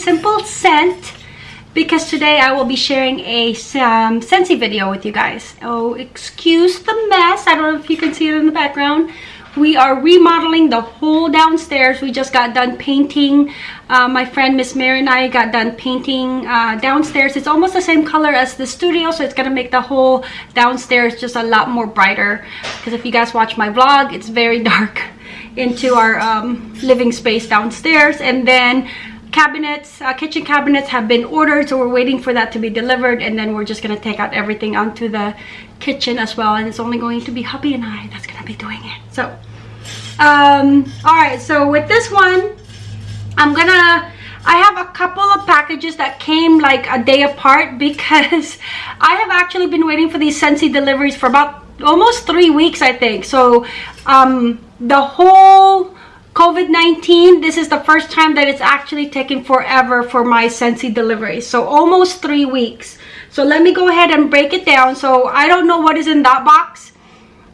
simple scent because today I will be sharing a um, Scentsy video with you guys. Oh, excuse the mess. I don't know if you can see it in the background. We are remodeling the whole downstairs. We just got done painting. Uh, my friend Miss Mary and I got done painting uh, downstairs. It's almost the same color as the studio, so it's gonna make the whole downstairs just a lot more brighter. Because if you guys watch my vlog, it's very dark into our um, living space downstairs. And then cabinets uh, kitchen cabinets have been ordered so we're waiting for that to be delivered and then we're just gonna take out everything onto the kitchen as well and it's only going to be hubby and I that's gonna be doing it. So um all right so with this one I'm gonna I have a couple of packages that came like a day apart because I have actually been waiting for these Scentsy deliveries for about almost three weeks I think. So um the whole COVID-19, this is the first time that it's actually taken forever for my Scentsy delivery. So almost three weeks. So let me go ahead and break it down. So I don't know what is in that box.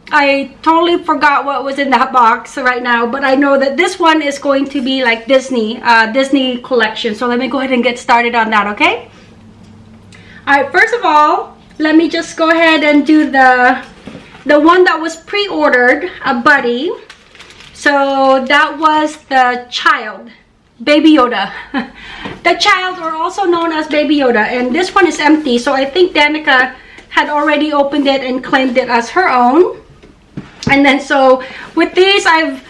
I totally forgot what was in that box right now. But I know that this one is going to be like Disney, uh, Disney collection. So let me go ahead and get started on that, okay? Alright, first of all, let me just go ahead and do the, the one that was pre-ordered, a buddy. So that was the child, Baby Yoda. the child or also known as Baby Yoda. And this one is empty. So I think Danica had already opened it and claimed it as her own. And then so with these I've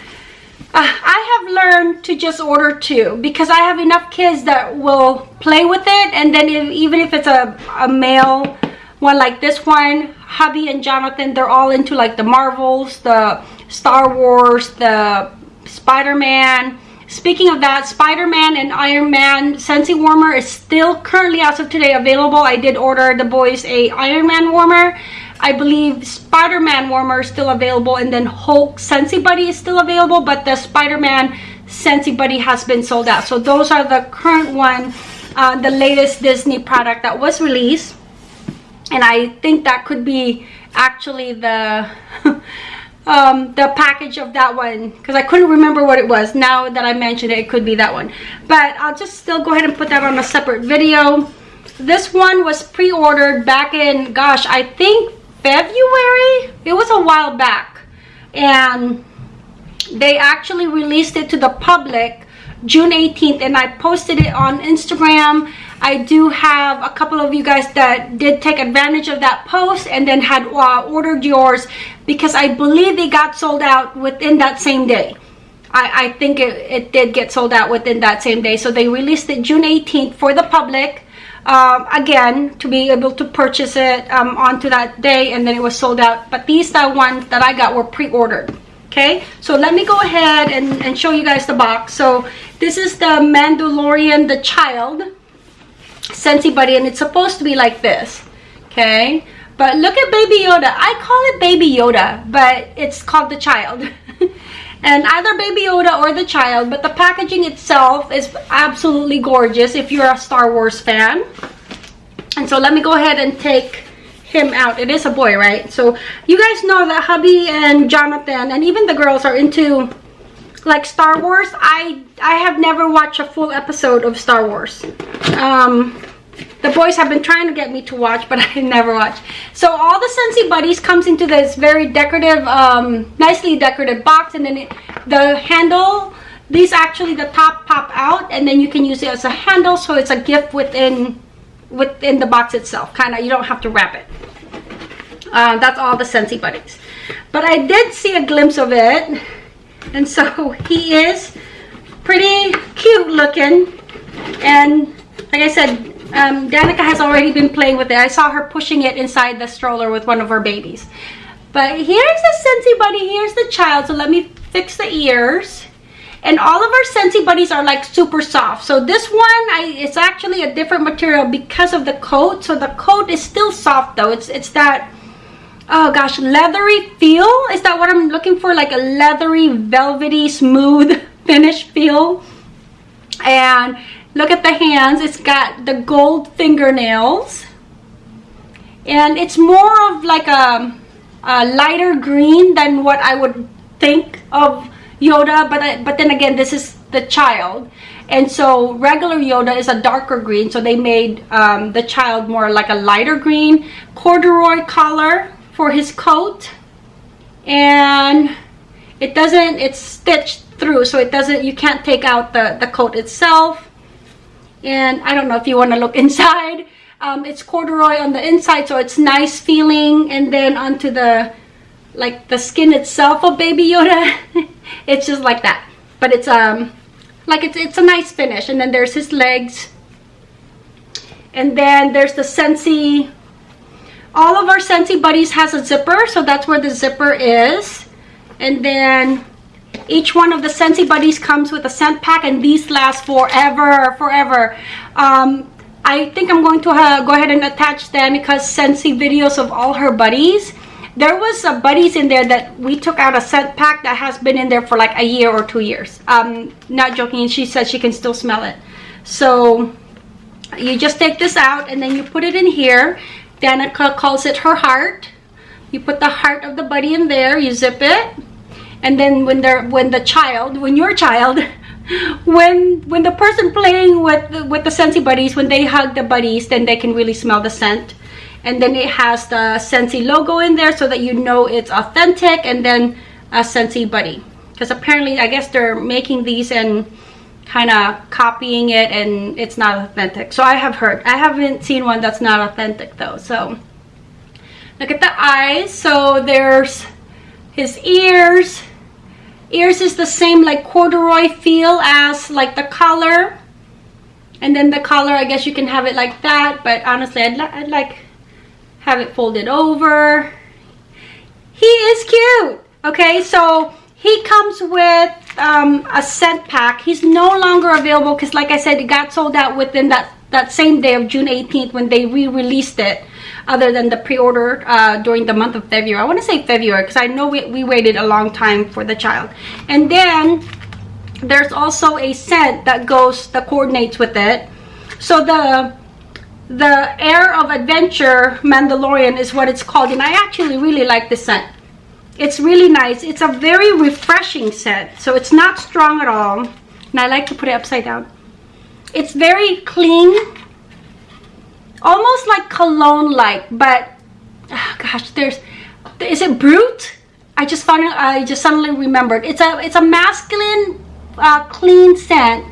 uh, I have learned to just order two because I have enough kids that will play with it and then if, even if it's a, a male one like this one hubby and jonathan they're all into like the marvels the Star Wars, the Spider-Man. Speaking of that, Spider-Man and Iron Man Scentsy Warmer is still currently as of today available. I did order the boys a Iron Man warmer. I believe Spider-Man warmer is still available and then Hulk Scentsy Buddy is still available but the Spider-Man Scentsy Buddy has been sold out. So those are the current one, uh, the latest Disney product that was released. And I think that could be actually the um, the package of that one because I couldn't remember what it was. Now that I mentioned it, it could be that one. But I'll just still go ahead and put that on a separate video. This one was pre-ordered back in, gosh, I think February? It was a while back. And they actually released it to the public June 18th and I posted it on Instagram I do have a couple of you guys that did take advantage of that post and then had uh, ordered yours because I believe they got sold out within that same day. I, I think it, it did get sold out within that same day. So they released it June 18th for the public. Um, again, to be able to purchase it um, onto that day and then it was sold out. But these the ones that I got were pre-ordered. Okay, so let me go ahead and, and show you guys the box. So this is the Mandalorian, the child. Scentsy Buddy and it's supposed to be like this. Okay. But look at Baby Yoda. I call it Baby Yoda, but it's called the child. and either Baby Yoda or the child, but the packaging itself is absolutely gorgeous if you're a Star Wars fan. And so let me go ahead and take him out. It is a boy, right? So you guys know that hubby and Jonathan and even the girls are into like Star Wars. I I have never watched a full episode of Star Wars. Um, the boys have been trying to get me to watch, but I never watch. So all the Scentsy Buddies comes into this very decorative, um, nicely decorative box, and then it, the handle. These actually the top pop out, and then you can use it as a handle, so it's a gift within within the box itself. Kind of, you don't have to wrap it. Uh, that's all the Scentsy Buddies. But I did see a glimpse of it and so he is pretty cute looking. And like I said um, Danica has already been playing with it. I saw her pushing it inside the stroller with one of her babies. But here's the Scentsy Buddy. Here's the child. So let me fix the ears. And all of our Scentsy Buddies are like super soft. So this one I, it's actually a different material because of the coat. So the coat is still soft though. It's it's that oh gosh leathery feel? Is that what i'm looking for? Like a leathery velvety smooth finish feel? And look at the hands. It's got the gold fingernails. And it's more of like a, a lighter green than what i would think of yoda but I, but then again this is the child. And so regular Yoda is a darker green so they made um, the child more like a lighter green corduroy collar for his coat and it doesn't it's stitched through so it doesn't you can't take out the the coat itself. And I don't know if you want to look inside. Um, it's corduroy on the inside so it's nice feeling and then onto the like the skin itself of baby Yoda. It's just like that. But it's um like it's it's a nice finish. And then there's his legs. And then there's the Scentsy all of our Scentsy buddies has a zipper so that's where the zipper is. And then each one of the Scentsy buddies comes with a scent pack and these last forever forever. Um, I think I'm going to uh, go ahead and attach them because Scentsy videos of all her buddies. There was a buddies in there that we took out a scent pack that has been in there for like a year or two years. Um not joking she said she can still smell it. So you just take this out and then you put it in here danica calls it her heart. You put the heart of the buddy in there you zip it and then when they're when the child when your child when when the person playing with the, with the Scentsy buddies when they hug the buddies then they can really smell the scent. And then it has the Scentsy logo in there so that you know it's authentic and then a Scentsy buddy. Because apparently I guess they're making these and kind of copying it and it's not authentic. So I have heard I haven't seen one that's not authentic though so. Look at the eyes so there's his ears. Ears is the same like corduroy feel as like the collar. And then the collar I guess you can have it like that but honestly I'd, li I'd like have it folded over. He is cute okay? So he comes with um, a scent pack. He's no longer available because like I said it got sold out within that that same day of June 18th when they re-released it other than the pre-order uh, during the month of February. I want to say February because I know we, we waited a long time for the child. And then there's also a scent that goes that coordinates with it. So the the air of adventure mandalorian is what it's called and i actually really like the scent it's really nice it's a very refreshing scent so it's not strong at all and i like to put it upside down it's very clean almost like cologne like but oh gosh there's is it Brut i just found it i just suddenly remembered it's a it's a masculine uh, clean scent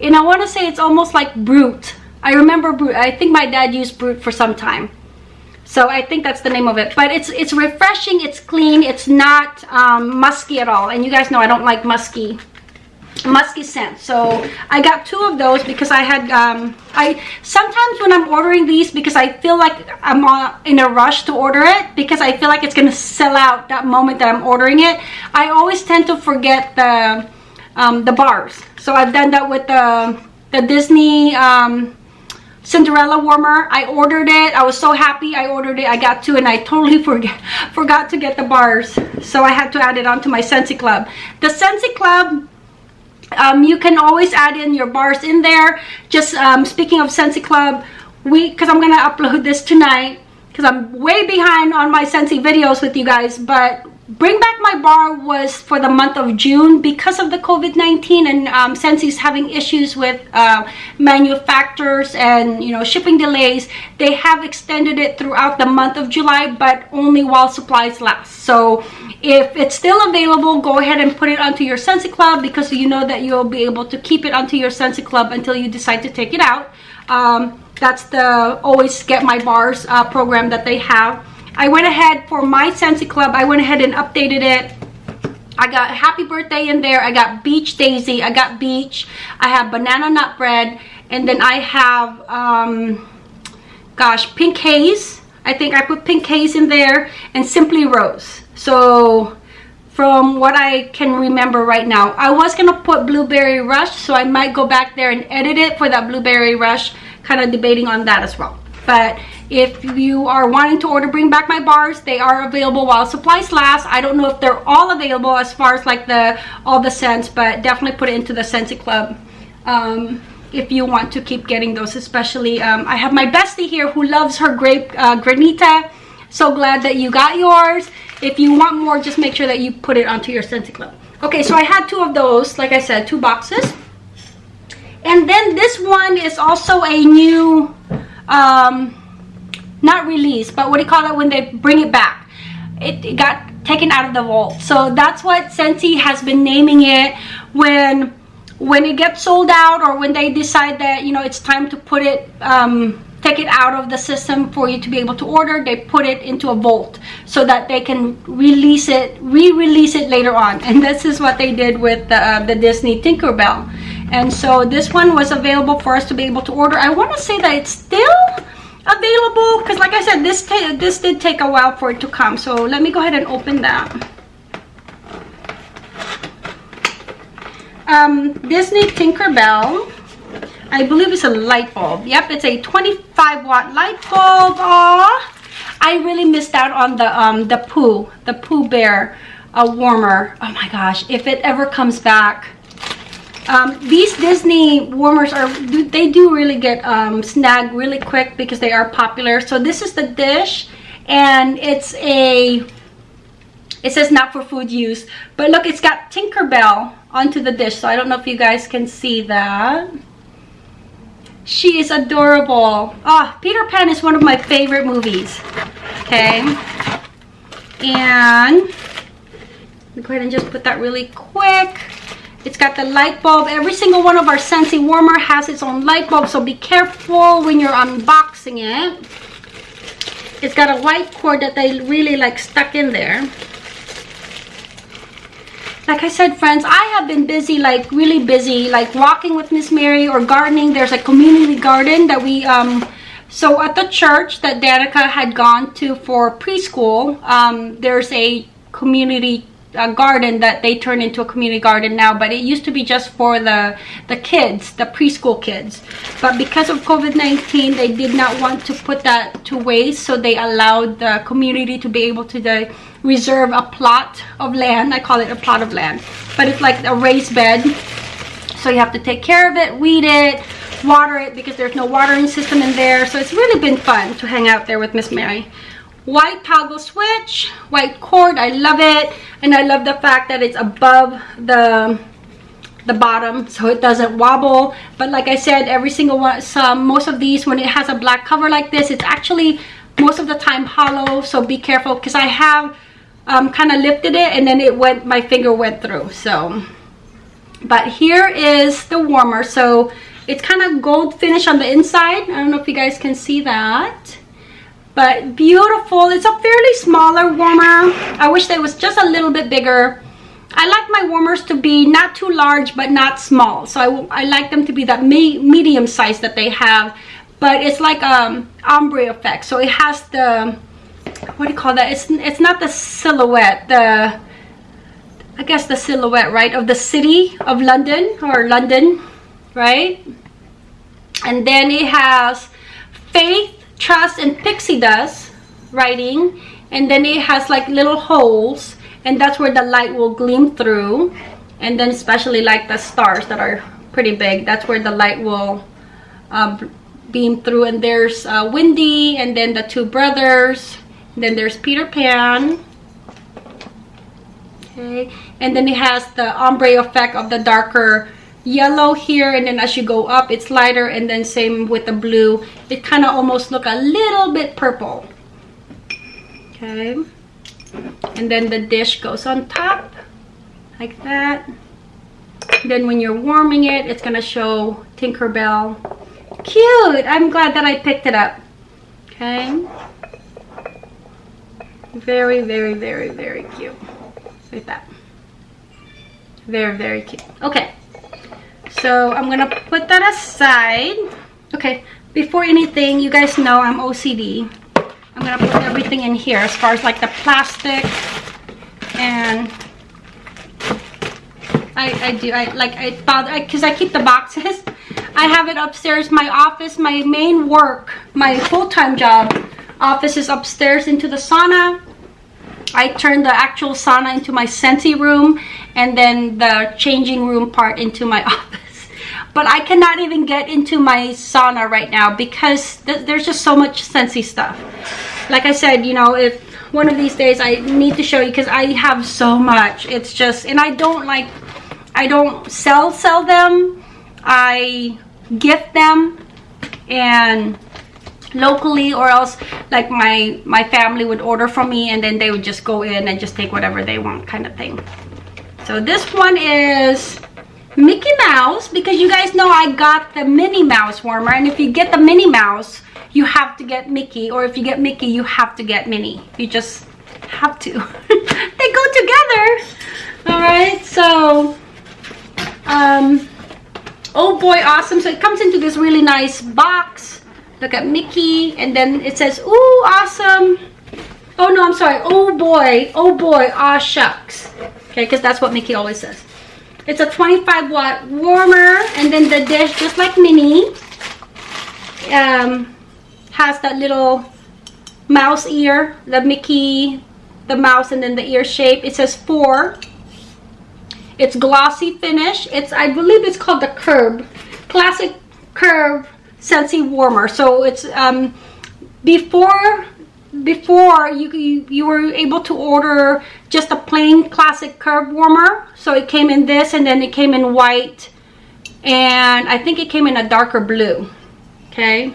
and i want to say it's almost like Brut I remember Brut. I think my dad used Brut for some time. So I think that's the name of it. But it's it's refreshing, it's clean, it's not um, musky at all. And you guys know I don't like musky musky scent so i got two of those because i had um i sometimes when i'm ordering these because i feel like i'm in a rush to order it because i feel like it's gonna sell out that moment that i'm ordering it i always tend to forget the um the bars so i've done that with the the disney um Cinderella warmer. I ordered it. I was so happy I ordered it. I got two and I totally forget, forgot to get the bars. So I had to add it onto my Scentsy Club. The Scentsy Club, um, you can always add in your bars in there. Just um, speaking of Scentsy Club, we because I'm going to upload this tonight because I'm way behind on my Scentsy videos with you guys. But Bring Back My Bar was for the month of June because of the COVID-19 and um, Scentsy's having issues with uh, manufacturers and you know shipping delays. They have extended it throughout the month of July but only while supplies last. So if it's still available, go ahead and put it onto your Scentsy Club because you know that you'll be able to keep it onto your Scentsy Club until you decide to take it out. Um, that's the always get my bars uh, program that they have I went ahead for my Scentsy Club. I went ahead and updated it. I got Happy Birthday in there. I got Beach Daisy. I got Beach. I have Banana Nut Bread. And then I have, um, gosh, Pink Haze. I think I put Pink Haze in there. And Simply Rose. So from what I can remember right now. I was going to put Blueberry Rush. So I might go back there and edit it for that Blueberry Rush. Kind of debating on that as well. But if you are wanting to order bring back my bars. They are available while supplies last. I don't know if they're all available as far as like the all the scents but definitely put it into the scentsy club um, if you want to keep getting those especially um, i have my bestie here who loves her grape uh, granita. So glad that you got yours. If you want more just make sure that you put it onto your scentsy club. Okay so i had two of those like i said two boxes. And then this one is also a new, um, not release, but what do you call it when they bring it back? It, it got taken out of the vault. So that's what Scentsy has been naming it when when it gets sold out or when they decide that you know it's time to put it um, take it out of the system for you to be able to order they put it into a vault so that they can release it re-release it later on and this is what they did with the, uh, the Disney Tinkerbell and so this one was available for us to be able to order I want to say that it's still available because like I said this this did take a while for it to come so let me go ahead and open that um, Disney Tinkerbell. I believe it's a light bulb. Yep, it's a 25 watt light bulb. Aww. I really missed out on the um, the Pooh, the Pooh Bear a warmer. Oh my gosh, if it ever comes back. Um, these Disney warmers are, they do really get um, snagged really quick because they are popular. So this is the dish and it's a it says not for food use. But look it's got tinkerbell onto the dish so i don't know if you guys can see that. She is adorable. Ah oh, peter pan is one of my favorite movies. Okay. And go ahead and just put that really quick it's got the light bulb. Every single one of our Scentsy warmer has its own light bulb so be careful when you're unboxing it. It's got a white cord that they really like stuck in there. Like I said, friends, I have been busy, like really busy, like walking with Miss Mary or gardening. There's a community garden that we, um, so at the church that Danica had gone to for preschool, um, there's a community a garden that they turned into a community garden now but it used to be just for the the kids the preschool kids. But because of covid-19 they did not want to put that to waste so they allowed the community to be able to the, reserve a plot of land. I call it a plot of land. But it's like a raised bed so you have to take care of it weed it water it because there's no watering system in there. So it's really been fun to hang out there with miss mary white toggle switch white cord i love it. And i love the fact that it's above the the bottom so it doesn't wobble. But like i said every single one some most of these when it has a black cover like this it's actually most of the time hollow so be careful because i have um, kind of lifted it and then it went my finger went through so. But here is the warmer so it's kind of gold finish on the inside. I don't know if you guys can see that but beautiful. It's a fairly smaller warmer. I wish they was just a little bit bigger. I like my warmers to be not too large but not small. So i, I like them to be that me medium size that they have but it's like um ombre effect. So it has the what do you call that? It's it's not the silhouette the i guess the silhouette right of the city of london or london right? And then it has faith trust and pixie dust writing and then it has like little holes and that's where the light will gleam through and then especially like the stars that are pretty big that's where the light will uh, beam through and there's uh, Wendy and then the two brothers then there's Peter Pan. Okay and then it has the ombre effect of the darker yellow here and then as you go up it's lighter and then same with the blue. It kind of almost look a little bit purple. Okay. And then the dish goes on top like that. Then when you're warming it it's gonna show Tinkerbell cute! I'm glad that I picked it up. Okay. Very very very very cute. Like that. Very very cute. Okay so i'm gonna put that aside. Okay before anything you guys know i'm ocd i'm gonna put everything in here as far as like the plastic and i i do i like i bother because I, I keep the boxes. I have it upstairs my office my main work my full-time job office is upstairs into the sauna. I turn the actual sauna into my Scentsy room and then the changing room part into my office but I cannot even get into my sauna right now because th there's just so much Scentsy stuff. Like I said, you know, if one of these days I need to show you because I have so much. It's just, and I don't like, I don't sell, sell them. I gift them and locally or else like my my family would order from me and then they would just go in and just take whatever they want kind of thing so this one is Mickey Mouse because you guys know I got the Minnie Mouse warmer and if you get the Minnie Mouse you have to get Mickey or if you get Mickey you have to get Minnie. You just have to. They go together. All right so um oh boy awesome. So it comes into this really nice box. Look at Mickey and then it says ooh awesome. Oh no I'm sorry. Oh boy oh boy ah shucks. Okay because that's what Mickey always says it's a 25 watt warmer and then the dish just like Minnie um, has that little mouse ear the Mickey the mouse and then the ear shape. It says four. It's glossy finish. It's I believe it's called the curb. Classic curve Scentsy warmer. So it's um, before before you, you, you were able to order just a plain classic curve warmer. So it came in this and then it came in white and I think it came in a darker blue okay?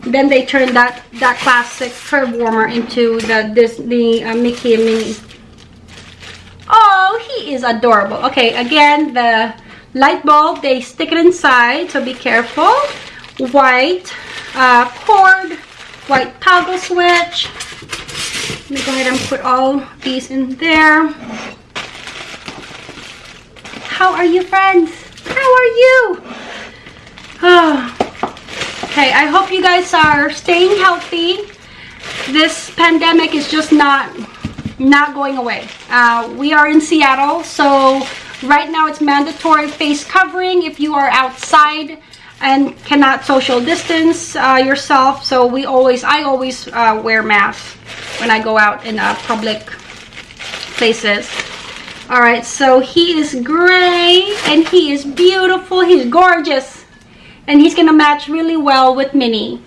Then they turned that that classic curve warmer into the this uh, Mickey and Minnie. Oh he is adorable. Okay again the light bulb they stick it inside so be careful. White uh, cord white toggle switch. Let me go ahead and put all these in there. How are you friends? How are you? Oh okay i hope you guys are staying healthy. This pandemic is just not not going away. Uh, we are in seattle so right now it's mandatory face covering if you are outside and cannot social distance uh, yourself so we always i always uh, wear masks when i go out in uh, public places all right so he is gray and he is beautiful he's gorgeous and he's gonna match really well with Minnie.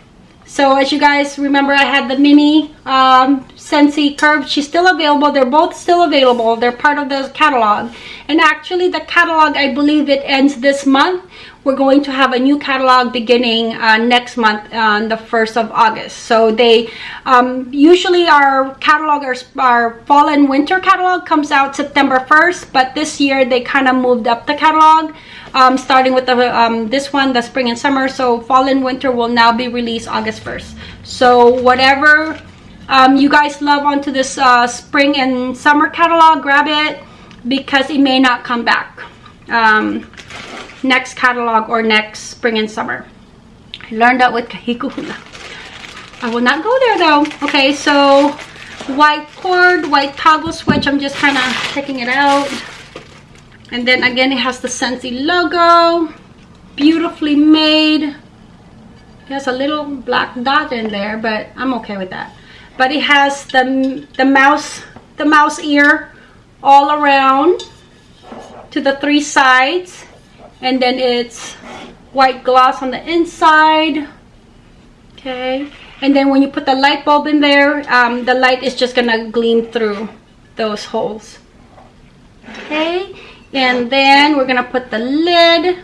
So as you guys remember, I had the Minnie um, Scentsy Curve. She's still available. They're both still available. They're part of the catalog. And actually the catalog, I believe it ends this month. We're going to have a new catalog beginning uh, next month on the 1st of August. So they, um, usually our catalog, our, our fall and winter catalog comes out September 1st. But this year they kind of moved up the catalog um, starting with the um, this one the spring and summer so fall and winter will now be released August 1st so whatever um, you guys love onto this uh, spring and summer catalog grab it because it may not come back um, next catalog or next spring and summer. I learned that with Kahikuhuna. I will not go there though. Okay so white cord white toggle switch. I'm just kind of checking it out. And then again it has the Scentsy logo. Beautifully made. It has a little black dot in there but I'm okay with that. But it has the the mouse the mouse ear all around to the three sides and then it's white gloss on the inside. Okay. And then when you put the light bulb in there um, the light is just gonna gleam through those holes. Okay. And then we're gonna put the lid.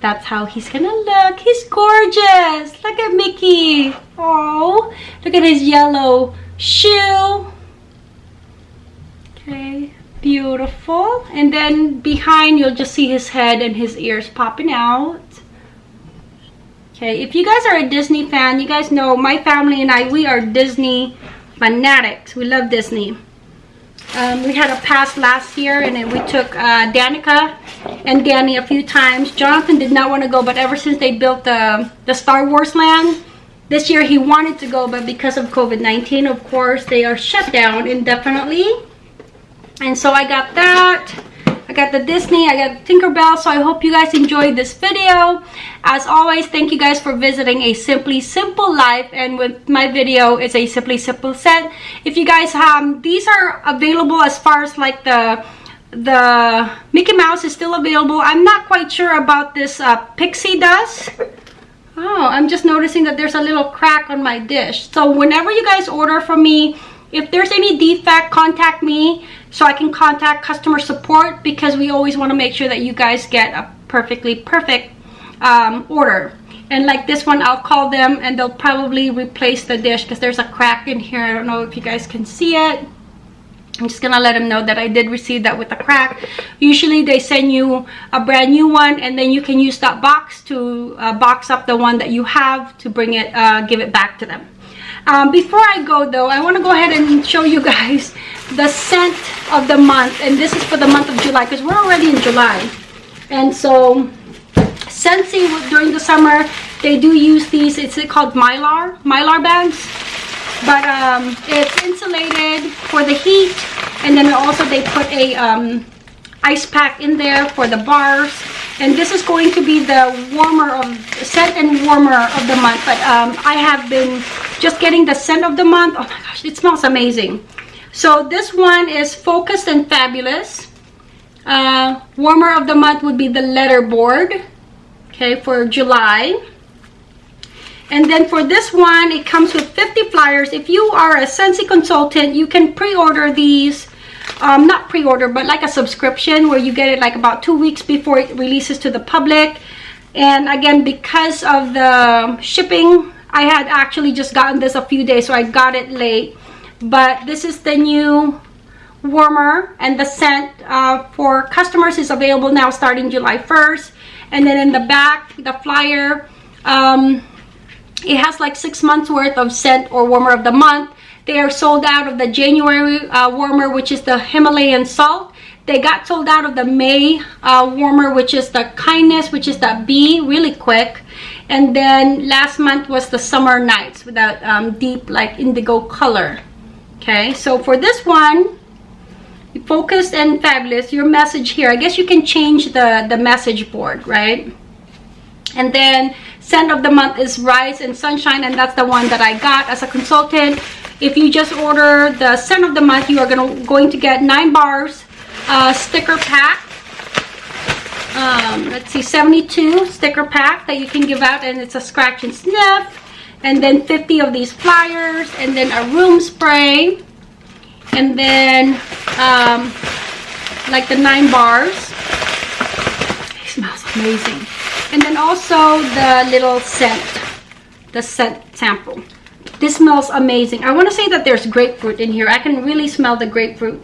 That's how he's gonna look. He's gorgeous. Look at mickey. Oh look at his yellow shoe. Okay beautiful and then behind you'll just see his head and his ears popping out okay if you guys are a disney fan you guys know my family and i we are disney fanatics we love disney um, we had a pass last year and then we took uh, Danica and Danny a few times. Jonathan did not want to go, but ever since they built the, the Star Wars land, this year he wanted to go, but because of COVID-19, of course, they are shut down indefinitely. And so I got that. I got the Disney, I got Tinkerbell, so I hope you guys enjoyed this video. As always, thank you guys for visiting A Simply Simple Life, and with my video, it's a Simply Simple set. If you guys, um, these are available as far as like the the Mickey Mouse is still available. I'm not quite sure about this uh, pixie dust. Oh, I'm just noticing that there's a little crack on my dish. So whenever you guys order from me, if there's any defect contact me so i can contact customer support because we always want to make sure that you guys get a perfectly perfect um, order and like this one i'll call them and they'll probably replace the dish because there's a crack in here i don't know if you guys can see it I'm just gonna let them know that I did receive that with a crack. Usually they send you a brand new one and then you can use that box to uh, box up the one that you have to bring it, uh, give it back to them. Um, before I go though, I want to go ahead and show you guys the scent of the month. And this is for the month of July because we're already in July. And so Scentsy during the summer, they do use these. It's called Mylar, Mylar bags but um, it's insulated for the heat and then also they put a um, ice pack in there for the bars and this is going to be the warmer of scent and warmer of the month but um, I have been just getting the scent of the month oh my gosh it smells amazing so this one is focused and fabulous uh, warmer of the month would be the letterboard okay for July and then for this one, it comes with 50 flyers. If you are a Scentsy consultant, you can pre-order these. Um, not pre-order, but like a subscription where you get it like about two weeks before it releases to the public. And again, because of the shipping, I had actually just gotten this a few days, so I got it late. But this is the new warmer and the scent uh, for customers is available now starting July 1st. And then in the back, the flyer, um, it has like six months worth of scent or warmer of the month they are sold out of the january uh, warmer which is the himalayan salt. They got sold out of the may uh, warmer which is the kindness which is the b really quick. And then last month was the summer nights with that um, deep like indigo color. Okay so for this one focused and fabulous your message here. I guess you can change the the message board right? And then scent of the month is Rise and Sunshine and that's the one that I got as a consultant. If you just order the scent of the month, you are gonna, going to get nine bars uh, sticker pack. Um, let's see, 72 sticker pack that you can give out and it's a scratch and sniff. And then 50 of these flyers and then a room spray. And then um, like the nine bars. It smells amazing and then also the little scent the scent sample this smells amazing i want to say that there's grapefruit in here i can really smell the grapefruit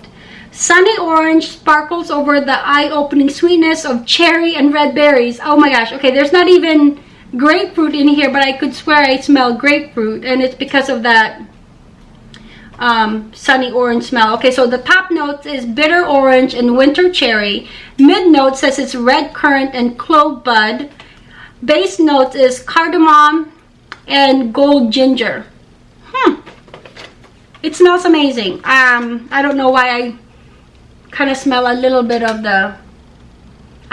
sunny orange sparkles over the eye-opening sweetness of cherry and red berries oh my gosh okay there's not even grapefruit in here but i could swear i smell grapefruit and it's because of that um, sunny orange smell. Okay, so the top notes is bitter orange and winter cherry. Mid note says it's red currant and clove bud. Base note is cardamom and gold ginger. Hmm. It smells amazing. Um, I don't know why I kind of smell a little bit of the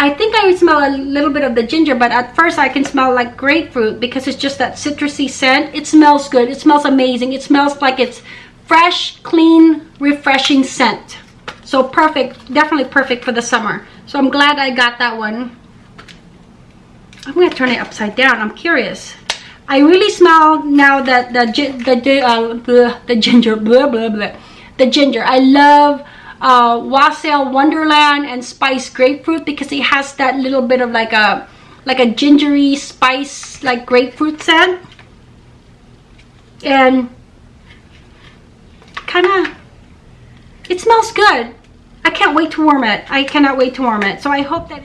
I think I smell a little bit of the ginger, but at first I can smell like grapefruit because it's just that citrusy scent. It smells good. It smells amazing. It smells like it's fresh, clean, refreshing scent. So perfect, definitely perfect for the summer. So I'm glad I got that one. I'm gonna turn it upside down. I'm curious. I really smell now that the the uh, the, the ginger blah blah blah the ginger. I love uh, Wassail Wonderland and Spice Grapefruit because it has that little bit of like a like a gingery spice like grapefruit scent. And kind of, it smells good. I can't wait to warm it. I cannot wait to warm it. So I hope that...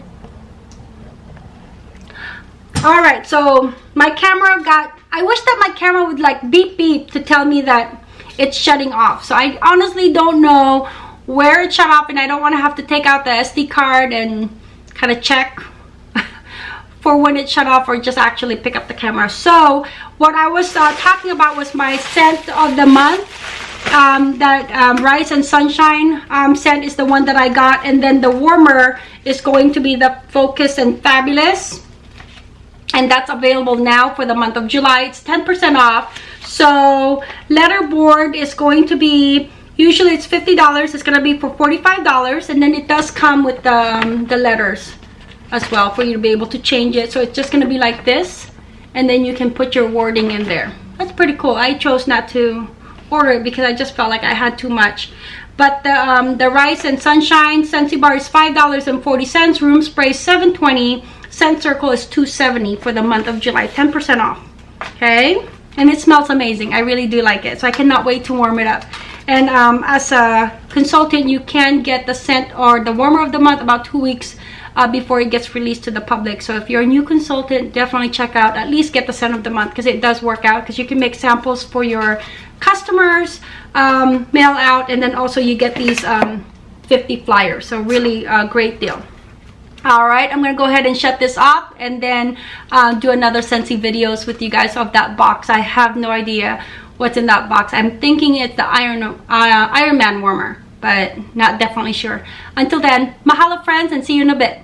Alright, so my camera got... I wish that my camera would like beep beep to tell me that it's shutting off. So I honestly don't know where it shut off and I don't want to have to take out the SD card and kind of check for when it shut off or just actually pick up the camera. So what I was uh, talking about was my scent of the month um, that um, Rise and Sunshine um, scent is the one that I got. And then the warmer is going to be the Focus and Fabulous. And that's available now for the month of July. It's 10% off. So letterboard is going to be, usually it's $50. It's going to be for $45. And then it does come with the, um, the letters as well for you to be able to change it. So it's just going to be like this. And then you can put your wording in there. That's pretty cool. I chose not to order it because I just felt like I had too much. But the um, the Rise and Sunshine Scentsy bar is five dollars and forty cents. Room spray seven twenty. Scent circle is two seventy for the month of July. Ten percent off. Okay, and it smells amazing. I really do like it. So I cannot wait to warm it up. And um, as a consultant, you can get the scent or the warmer of the month about two weeks uh, before it gets released to the public. So if you're a new consultant, definitely check out, at least get the scent of the month because it does work out because you can make samples for your customers, um, mail out, and then also you get these um, 50 flyers. So really a great deal. All right, I'm gonna go ahead and shut this off and then uh, do another Scentsy videos with you guys of that box. I have no idea what's in that box. I'm thinking it's the Iron, uh, Iron Man warmer, but not definitely sure. Until then, mahalo friends and see you in a bit.